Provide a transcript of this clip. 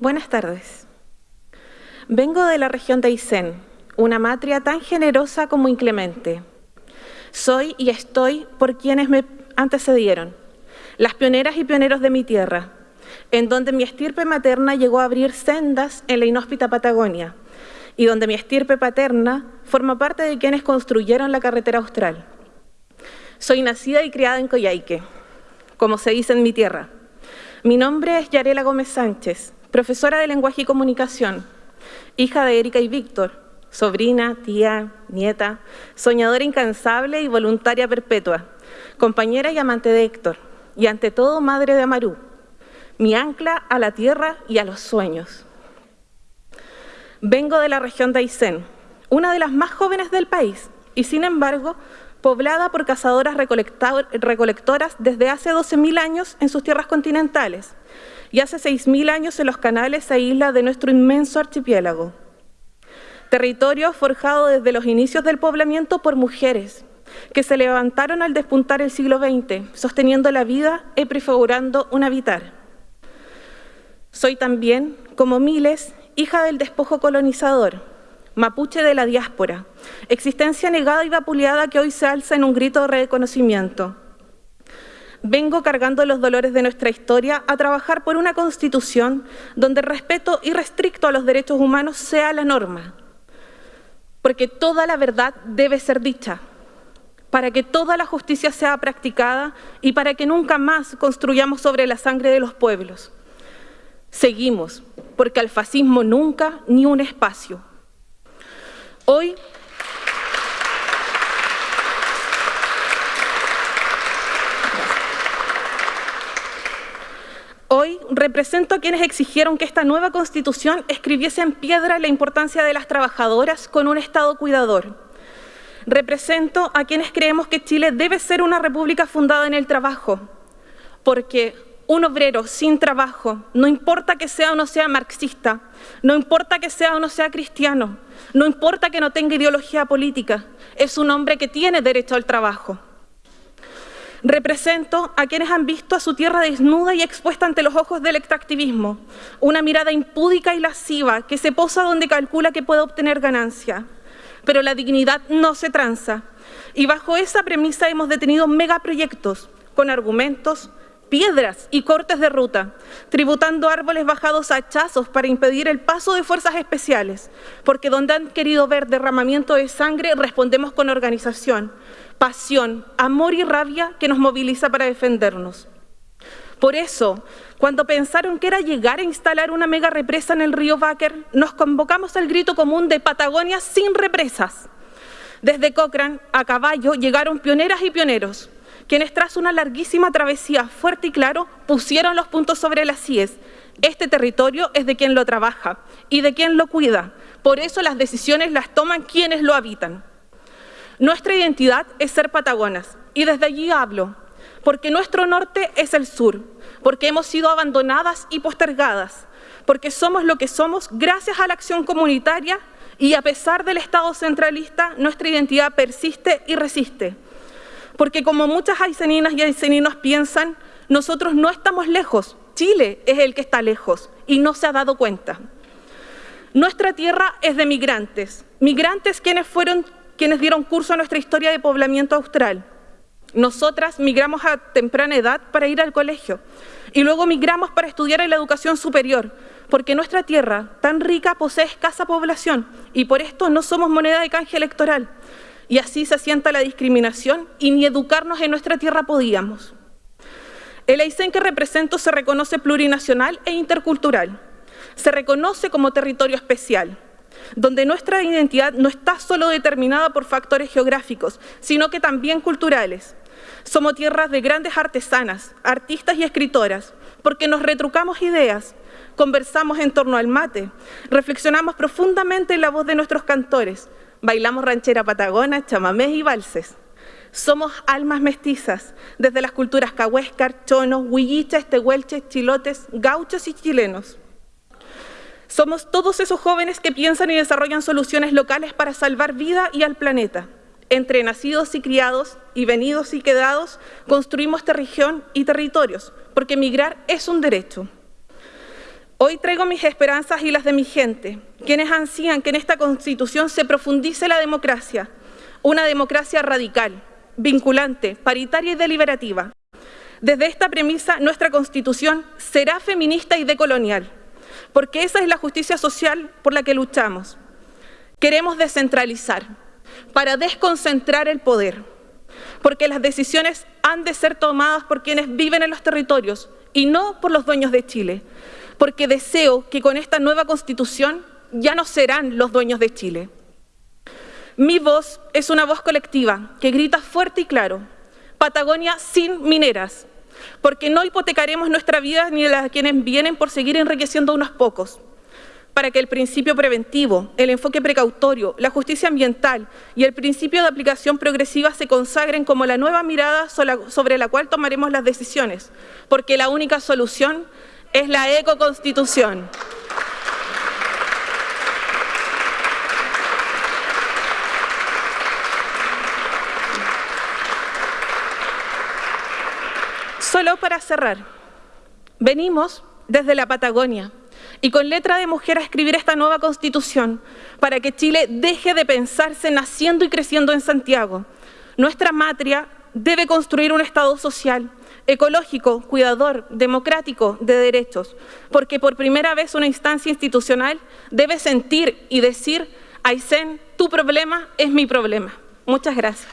Buenas tardes. Vengo de la región de Aysén, una matria tan generosa como inclemente. Soy y estoy por quienes me antecedieron, las pioneras y pioneros de mi tierra, en donde mi estirpe materna llegó a abrir sendas en la inhóspita Patagonia, y donde mi estirpe paterna forma parte de quienes construyeron la carretera austral. Soy nacida y criada en Coyhaique, como se dice en mi tierra. Mi nombre es Yarela Gómez Sánchez, profesora de Lenguaje y Comunicación, hija de Erika y Víctor, sobrina, tía, nieta, soñadora incansable y voluntaria perpetua, compañera y amante de Héctor, y ante todo madre de Amarú, mi ancla a la tierra y a los sueños. Vengo de la región de Aysén, una de las más jóvenes del país, y sin embargo, poblada por cazadoras recolectoras desde hace 12.000 años en sus tierras continentales y hace 6.000 años en los canales e islas de nuestro inmenso archipiélago. Territorio forjado desde los inicios del poblamiento por mujeres, que se levantaron al despuntar el siglo XX, sosteniendo la vida y prefigurando un habitar. Soy también, como miles, hija del despojo colonizador, mapuche de la diáspora, existencia negada y vapuleada que hoy se alza en un grito de reconocimiento. Vengo cargando los dolores de nuestra historia a trabajar por una constitución donde el respeto irrestricto a los derechos humanos sea la norma, porque toda la verdad debe ser dicha, para que toda la justicia sea practicada y para que nunca más construyamos sobre la sangre de los pueblos. Seguimos, porque al fascismo nunca ni un espacio. Hoy Hoy represento a quienes exigieron que esta nueva Constitución escribiese en piedra la importancia de las trabajadoras con un Estado cuidador, Represento a quienes creemos que Chile debe ser una república fundada en el trabajo, porque un obrero sin trabajo, no importa que sea o no sea marxista, no importa que sea o no sea cristiano, no importa que no tenga ideología política, es un hombre que tiene derecho al trabajo. Represento a quienes han visto a su tierra desnuda y expuesta ante los ojos del extractivismo, una mirada impúdica y lasciva que se posa donde calcula que puede obtener ganancia pero la dignidad no se tranza. Y bajo esa premisa hemos detenido megaproyectos con argumentos, piedras y cortes de ruta, tributando árboles bajados a hachazos para impedir el paso de fuerzas especiales, porque donde han querido ver derramamiento de sangre respondemos con organización, pasión, amor y rabia que nos moviliza para defendernos. Por eso, cuando pensaron que era llegar a instalar una mega represa en el río Báquer, nos convocamos al grito común de Patagonia sin represas. Desde Cochrane a caballo llegaron pioneras y pioneros, quienes tras una larguísima travesía fuerte y claro pusieron los puntos sobre las CIES. Este territorio es de quien lo trabaja y de quien lo cuida. Por eso las decisiones las toman quienes lo habitan. Nuestra identidad es ser patagonas y desde allí hablo, porque nuestro norte es el sur, porque hemos sido abandonadas y postergadas, porque somos lo que somos gracias a la acción comunitaria y a pesar del Estado centralista, nuestra identidad persiste y resiste. Porque como muchas aiceninas y aiceninos piensan, nosotros no estamos lejos, Chile es el que está lejos y no se ha dado cuenta. Nuestra tierra es de migrantes, migrantes quienes fueron quienes dieron curso a nuestra historia de poblamiento austral, nosotras migramos a temprana edad para ir al colegio y luego migramos para estudiar en la educación superior, porque nuestra tierra tan rica posee escasa población y por esto no somos moneda de canje electoral. Y así se asienta la discriminación y ni educarnos en nuestra tierra podíamos. El Aysén que represento se reconoce plurinacional e intercultural. Se reconoce como territorio especial, donde nuestra identidad no está solo determinada por factores geográficos, sino que también culturales. Somos tierras de grandes artesanas, artistas y escritoras, porque nos retrucamos ideas, conversamos en torno al mate, reflexionamos profundamente en la voz de nuestros cantores, bailamos ranchera patagona, chamamés y valses. Somos almas mestizas, desde las culturas cahuéscar, chonos, huilliches, tehuelches, chilotes, gauchos y chilenos. Somos todos esos jóvenes que piensan y desarrollan soluciones locales para salvar vida y al planeta entre nacidos y criados y venidos y quedados, construimos esta región y territorios, porque emigrar es un derecho. Hoy traigo mis esperanzas y las de mi gente, quienes ansían que en esta Constitución se profundice la democracia, una democracia radical, vinculante, paritaria y deliberativa. Desde esta premisa, nuestra Constitución será feminista y decolonial, porque esa es la justicia social por la que luchamos. Queremos descentralizar, para desconcentrar el poder, porque las decisiones han de ser tomadas por quienes viven en los territorios y no por los dueños de Chile, porque deseo que con esta nueva Constitución ya no serán los dueños de Chile. Mi voz es una voz colectiva que grita fuerte y claro, Patagonia sin mineras, porque no hipotecaremos nuestra vida ni la de quienes vienen por seguir enriqueciendo a unos pocos para que el principio preventivo, el enfoque precautorio, la justicia ambiental y el principio de aplicación progresiva se consagren como la nueva mirada sobre la cual tomaremos las decisiones, porque la única solución es la ecoconstitución. Solo para cerrar, venimos desde la Patagonia, y con letra de mujer a escribir esta nueva constitución para que Chile deje de pensarse naciendo y creciendo en Santiago. Nuestra matria debe construir un Estado social, ecológico, cuidador, democrático, de derechos, porque por primera vez una instancia institucional debe sentir y decir, Aysén, tu problema es mi problema. Muchas gracias.